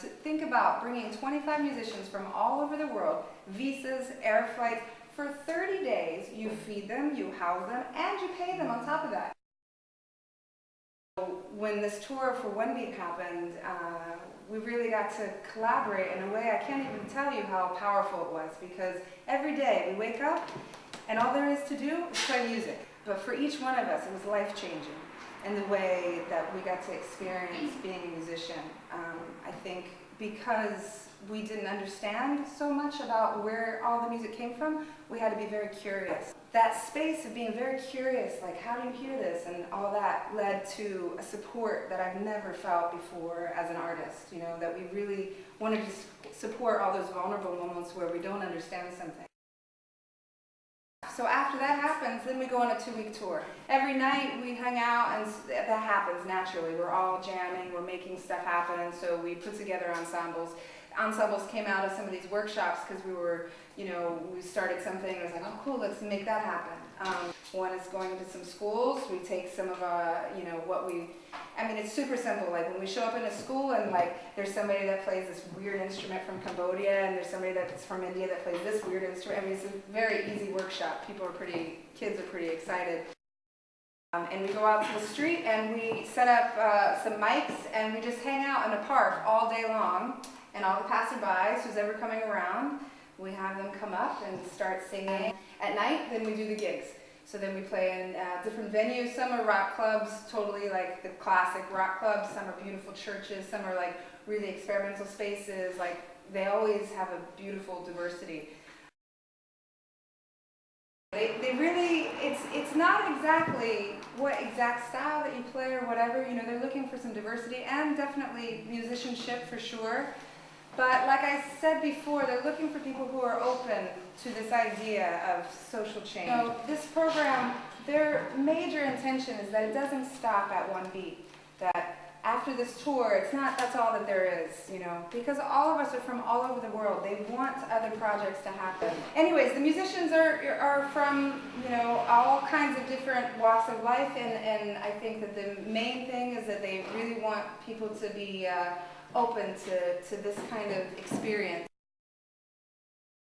to think about bringing 25 musicians from all over the world, visas, air flights, for 30 days, you feed them, you house them, and you pay them on top of that. When this tour for One Beat happened, uh, we really got to collaborate in a way I can't even tell you how powerful it was because every day we wake up and all there is to do is play music. But for each one of us, it was life-changing in the way that we got to experience being a musician. Um, I think because we didn't understand so much about where all the music came from, we had to be very curious. That space of being very curious, like how do you hear this and all that led to a support that I've never felt before as an artist, you know, that we really wanted to support all those vulnerable moments where we don't understand something. So after that happens, then we go on a two-week tour. Every night we hang out, and that happens naturally. We're all jamming, we're making stuff happen, and so we put together ensembles. Ensembles came out of some of these workshops because we were, you know, we started something, and it was like, oh cool, let's make that happen. Um, one is going to some schools. We take some of our, you know, what we, I mean, it's super simple. Like when we show up in a school and like there's somebody that plays this weird instrument from Cambodia and there's somebody that's from India that plays this weird instrument. I mean, it's a very easy workshop. People are pretty, kids are pretty excited. Um, and we go out to the street and we set up uh, some mics and we just hang out in a park all day long. And all the passerbys, who's ever coming around, we have them come up and start singing. At night, then we do the gigs. So then we play in uh, different venues. Some are rock clubs, totally like the classic rock clubs. Some are beautiful churches. Some are like really experimental spaces. Like they always have a beautiful diversity. They, they really, it's, it's not exactly what exact style that you play or whatever, you know, they're looking for some diversity and definitely musicianship for sure. But like I said before, they're looking for people who are open to this idea of social change. So this program, their major intention is that it doesn't stop at one beat. That after this tour, it's not that's all that there is, you know, because all of us are from all over the world. They want other projects to happen. Anyways, the musicians are, are from, you know, all kinds of different walks of life, and, and I think that the main thing is that they really want people to be uh, open to, to this kind of experience.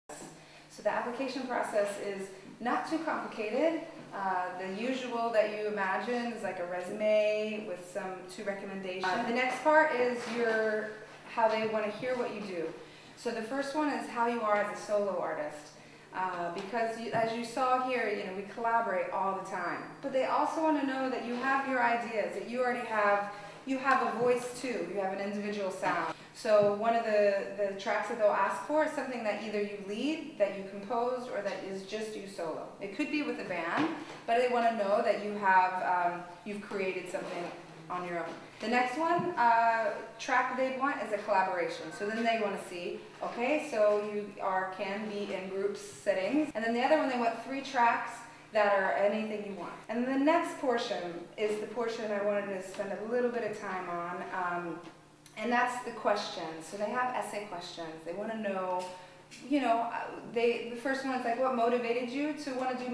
So the application process is not too complicated. Uh, the usual that you imagine is like a resume with some two recommendations. Uh, the next part is your how they want to hear what you do. So the first one is how you are as a solo artist. Uh, because you, as you saw here, you know, we collaborate all the time. But they also want to know that you have your ideas, that you already have you have a voice too. You have an individual sound. So one of the, the tracks that they'll ask for is something that either you lead, that you composed, or that is just you solo. It could be with a band, but they want to know that you have, um, you've created something on your own. The next one, uh, track they want is a collaboration. So then they want to see, okay, so you are can be in groups settings. And then the other one, they want three tracks that are anything you want. And the next portion is the portion I wanted to spend a little bit of time on, um, and that's the questions. So they have essay questions. They want to know, you know, they the first one is like, what motivated you to want to do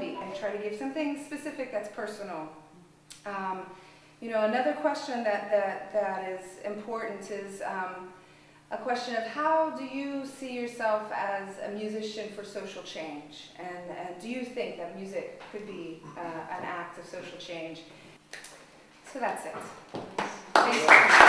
beat? And try to give something specific that's personal. Um, you know, another question that, that, that is important is, um, a question of how do you see yourself as a musician for social change? And, and do you think that music could be uh, an act of social change? So that's it.